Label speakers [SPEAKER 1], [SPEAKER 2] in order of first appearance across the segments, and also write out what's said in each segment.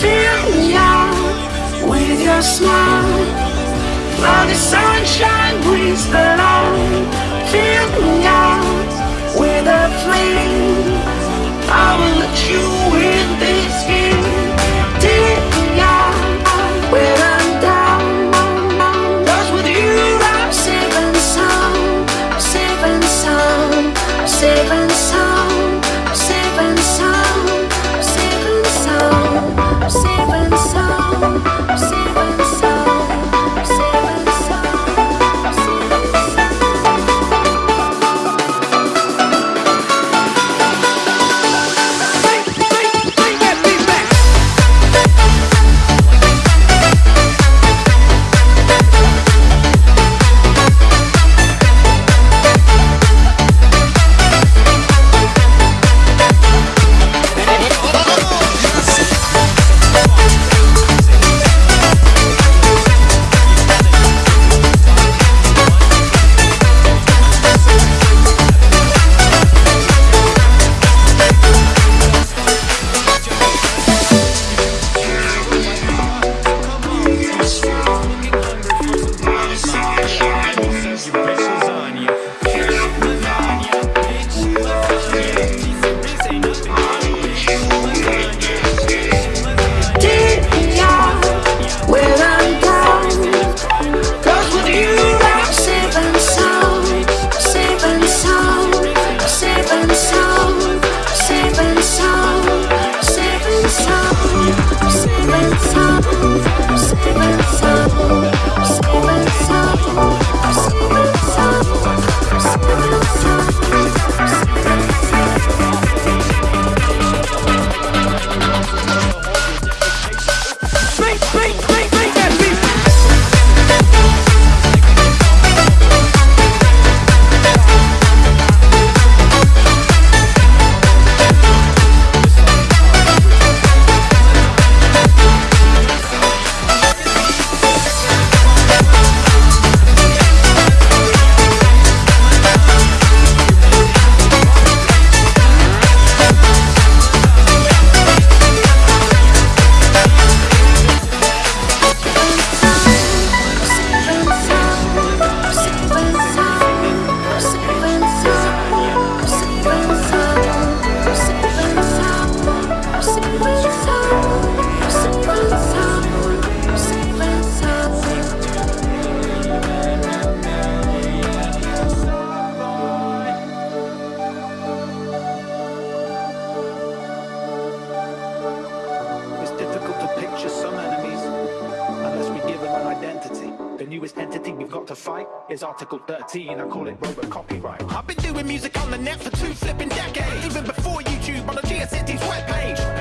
[SPEAKER 1] Fill me out with your smile. While the sunshine brings the light. Fill me out with a flame. I will let you in.
[SPEAKER 2] fight is Article 13. I call it robot copyright.
[SPEAKER 3] I've been doing music on the net for two flipping decades. Even before YouTube on the GeoCities webpage.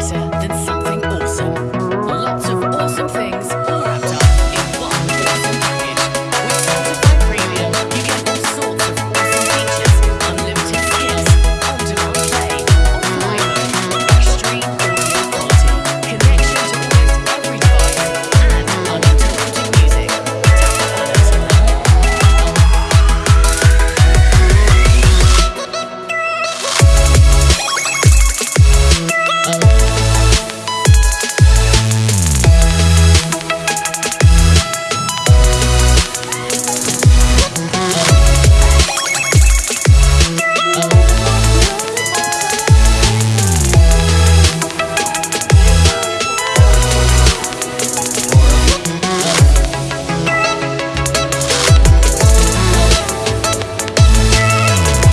[SPEAKER 4] 谢谢